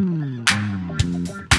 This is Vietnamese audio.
Mm-hmm.